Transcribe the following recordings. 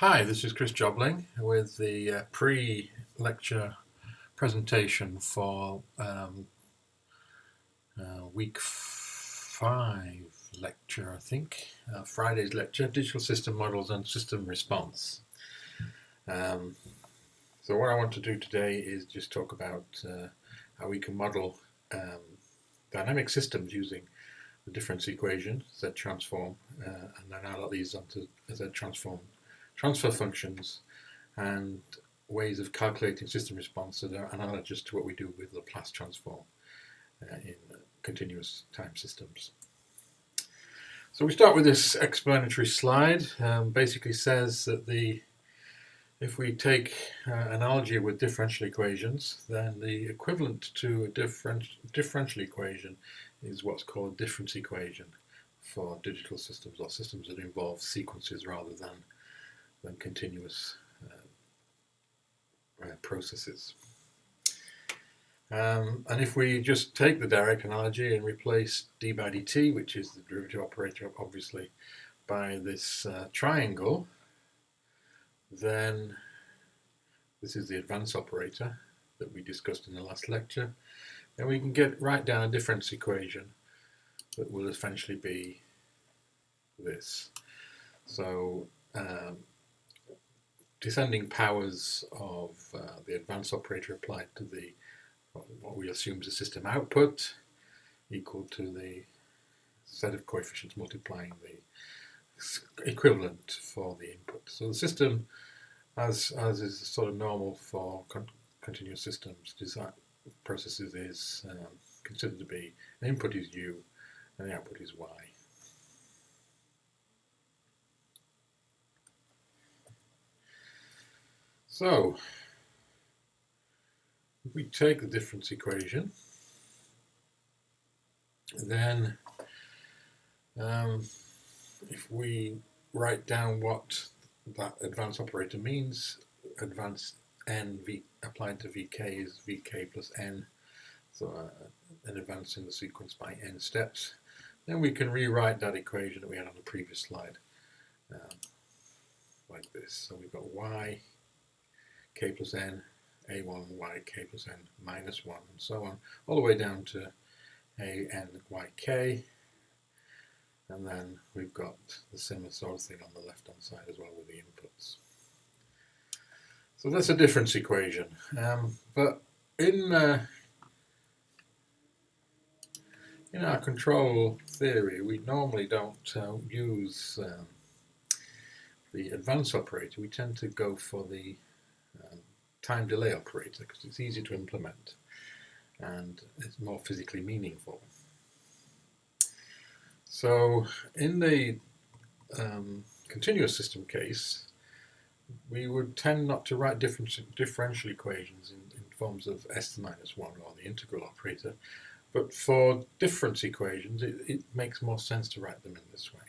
Hi, this is Chris Jobling with the uh, pre-lecture presentation for um, uh, week five lecture, I think, uh, Friday's lecture, Digital System Models and System Response. Um, so what I want to do today is just talk about uh, how we can model um, dynamic systems using the difference equation, Z transform, uh, and then I'll these onto Z transform transfer functions and ways of calculating system response that are analogous to what we do with Laplace transform uh, in continuous time systems. So we start with this explanatory slide. Um, basically says that the if we take uh, analogy with differential equations, then the equivalent to a different, differential equation is what's called a difference equation for digital systems or systems that involve sequences rather than than continuous uh, uh, processes. Um, and if we just take the direct analogy and replace d by dt, which is the derivative operator obviously, by this uh, triangle, then this is the advance operator that we discussed in the last lecture, then we can get write down a difference equation that will essentially be this. So um, descending powers of uh, the advance operator applied to the what we assume is the system output equal to the set of coefficients multiplying the equivalent for the input. So the system, as, as is sort of normal for con continuous systems design processes, is um, considered to be an input is u and the output is y. So, if we take the difference equation, then um, if we write down what that advance operator means, advance n v applied to vk is vk plus n, so uh, an advance in the sequence by n steps, then we can rewrite that equation that we had on the previous slide um, like this. So we've got y k plus n, a1, y, k plus n, minus 1, and so on, all the way down to a, n, y, k. And then we've got the similar sort of thing on the left-hand side as well with the inputs. So that's a difference equation. Um, but in uh, in our control theory, we normally don't uh, use um, the advance operator. We tend to go for the time delay operator because it's easy to implement and it's more physically meaningful. So in the um, continuous system case, we would tend not to write different differential equations in, in forms of s to minus 1 or the integral operator, but for difference equations it, it, makes more sense to write them in this way.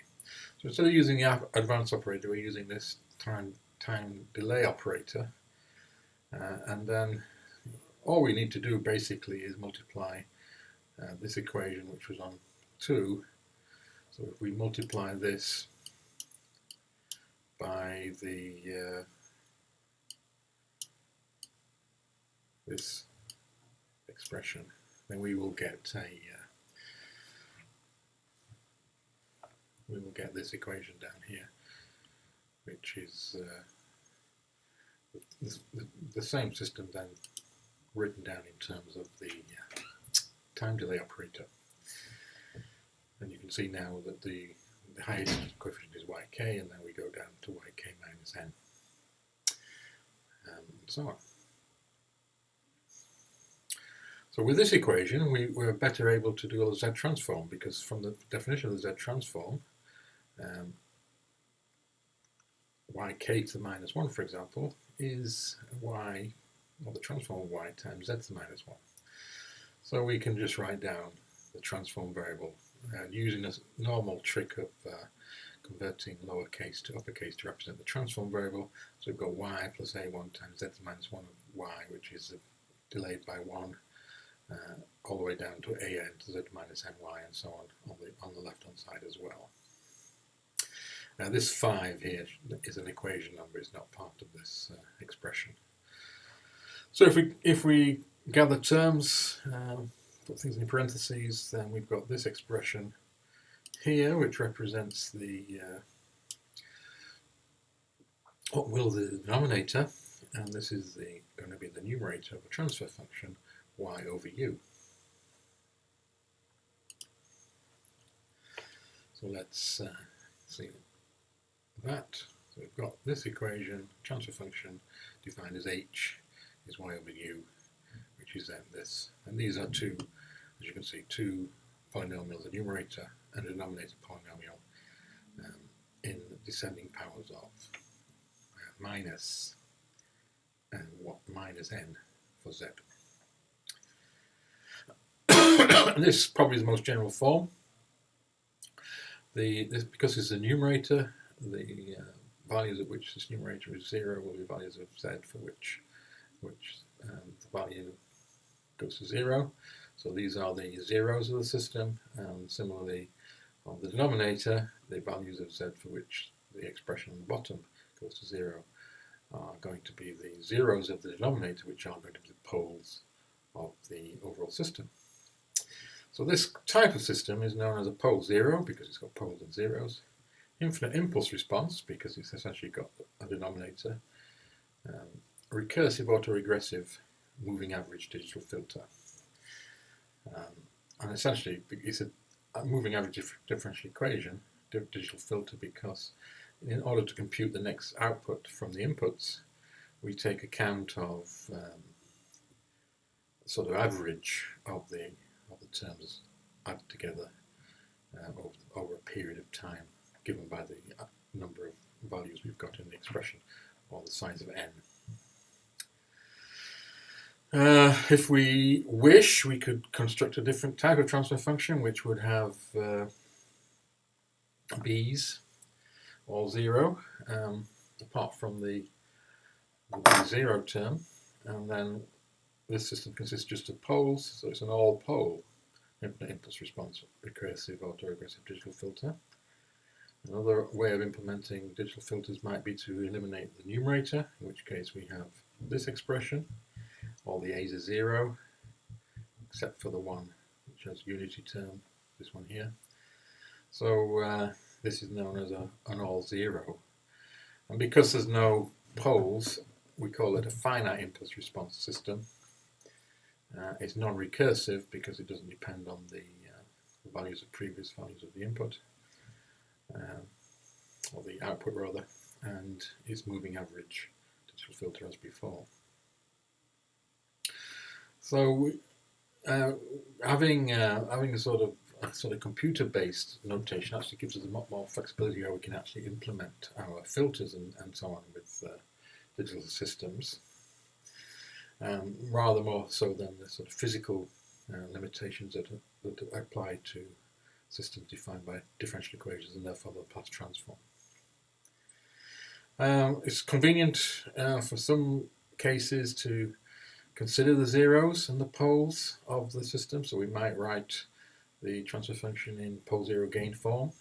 So instead of using the advance operator, we're using this time, time delay operator, uh, and then all we need to do basically is multiply uh, this equation which was on 2. So if we multiply this by the uh, this expression, then we will get a uh, we will get this equation down here, which is the, the, same system then written down in terms of the uh, time delay operator. And you can see now that the, the highest coefficient is yk, and then we go down to yk minus n, um, and so on. So with this equation, we were better able to do a Z transform because from the definition of the Z transform, um, yk to the minus 1, for example, is y, or the transform of y times z to the minus 1. So we can just write down the transform variable uh, using a normal trick of uh, converting lowercase to uppercase to represent the transform variable. So we've got y plus a1 times z to the minus 1 of y, which is delayed by 1, uh, all the way down to an to z minus ny and so on on the, on the left-hand side as well. Now this 5 here is an equation number, it's not part of this uh, expression. So if we, if we gather terms, um, put things in parentheses, then we've got this expression here, which represents the uh, what will the denominator, and this is the, going to be the numerator of a transfer function y over u. So let's uh, see that. So we've got this equation, transfer function defined as h is y over u, which is then this. And these are two, as you can see, two polynomials, a numerator and a denominator polynomial um, in descending powers of uh, minus and what minus n for z. this probably is the most general form. The, this, because it's a numerator, the uh, values at which this numerator is zero will be values of z for which which um, the value goes to zero. So these are the zeros of the system, and similarly on the denominator, the values of z for which the expression on the bottom goes to zero are going to be the zeros of the denominator, which are going to be the poles of the overall system. So this type of system is known as a pole zero because it's got poles and zeros. Infinite impulse response because it's essentially got a denominator. Um, recursive autoregressive moving average digital filter. Um, and essentially it's a, a moving average differential equation, digital filter, because in order to compute the next output from the inputs, we take account of um, sort of average of the of the terms added together uh, over, over a period of time given by the uh, number of values we've got in the expression or the size of n. Uh, if we wish, we could construct a different type of transfer function which would have uh, b's all zero, um, apart from the, the zero term, and then this system consists just of poles, so it's an all pole impulse response recursive autoregressive digital filter. Another way of implementing digital filters might be to eliminate the numerator, in which case we have this expression, all the a's are zero, except for the one which has unity term, this one here. So uh, this is known as a, an all zero. And because there's no poles, we call it a finite impulse response system. Uh, it's non-recursive because it doesn't depend on the, uh, the, values of previous values of the input, um, or the output rather, and is moving average digital filter as before. So uh, having uh, having a sort of a sort of computer-based notation actually gives us a lot more flexibility how we can actually implement our filters and, and so on with uh, digital systems um, rather more so than the sort of physical uh, limitations that, that apply to systems defined by differential equations and therefore the path transform. Um, it's convenient uh, for some cases to consider the zeros and the poles of the system, so we might write the transfer function in pole zero gain form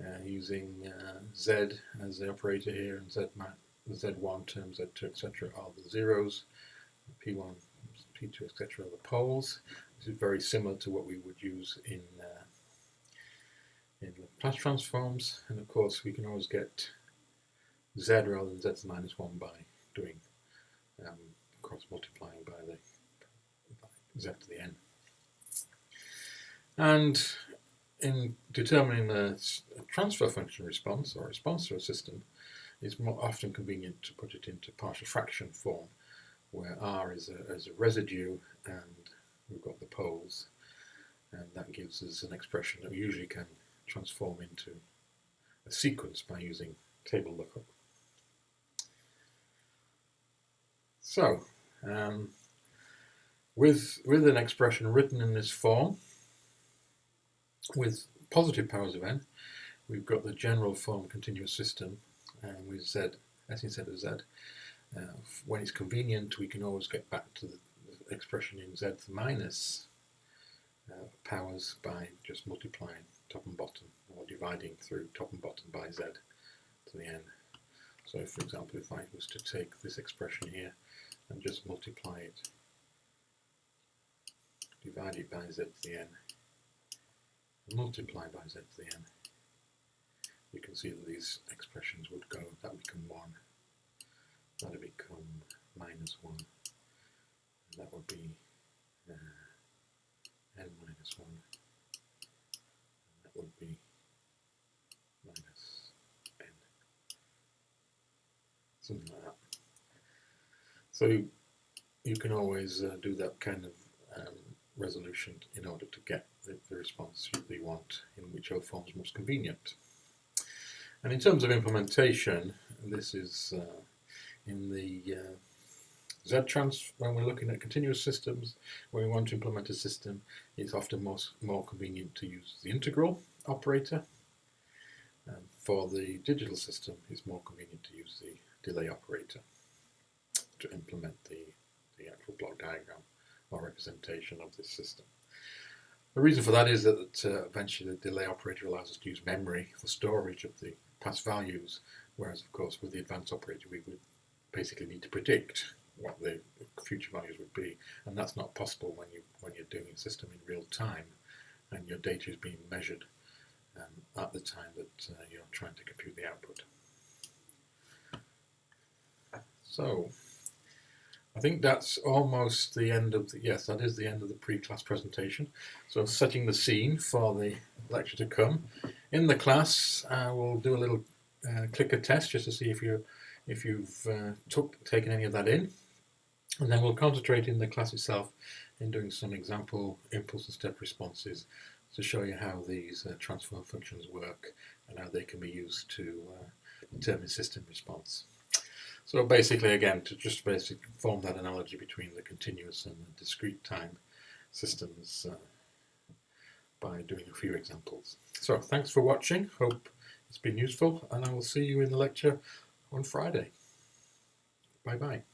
uh, using uh, z as the operator here and z, z1 term, Z2, etc. are the zeros, P1, P2, etc. are the poles. This is very similar to what we would use in uh, in Laplace transforms, and of course we can always get Z rather than Z minus 1 by doing um, cross multiplying by the by Z to the n. And in determining the transfer function response or response to a system, it's more often convenient to put it into partial fraction form, where r is a, is a residue and we've got the poles, and that gives us an expression that we usually can transform into a sequence by using table lookup. So, um, with, with an expression written in this form, with positive powers of n, we've got the general form continuous system and with z, s instead of z. Uh, when it's convenient, we can always get back to the expression in z minus uh, powers by just multiplying top and bottom, or dividing through top and bottom by z to the n. So for example, if I was to take this expression here and just multiply it, divide it by z to the n, multiply by z to the n, you can see that these expressions would go, that would become 1, that would become minus 1, and that would be uh, n minus 1, and that would be minus n, something like that. So you can always uh, do that kind of um, resolution in order to get the, the response you want in whichever form is most convenient. And in terms of implementation, this is uh, in the uh, Z-trans, when we're looking at continuous systems, when we want to implement a system, it's often most, more convenient to use the integral operator. And for the digital system, it's more convenient to use the delay operator to implement the, the actual block diagram or representation of this system. The reason for that is that uh, eventually the delay operator allows us to use memory for storage of the past values, whereas of course with the advanced operator we would basically need to predict what the future values would be, and that's not possible when you when you're doing a system in real time and your data is being measured um, at the time that uh, you're trying to compute the output. So I think that's almost the end of the, yes, that is the end of the pre-class presentation. So setting the scene for the lecture to come. In the class, uh, we'll do a little uh, clicker test just to see if you if you've uh, took taken any of that in, and then we'll concentrate in the class itself in doing some example impulse and step responses to show you how these uh, transform functions work and how they can be used to uh, determine system response. So basically, again, to just basically form that analogy between the continuous and the discrete time systems uh, by doing a few examples. So thanks for watching. Hope it's been useful, and I will see you in the lecture on Friday. Bye bye.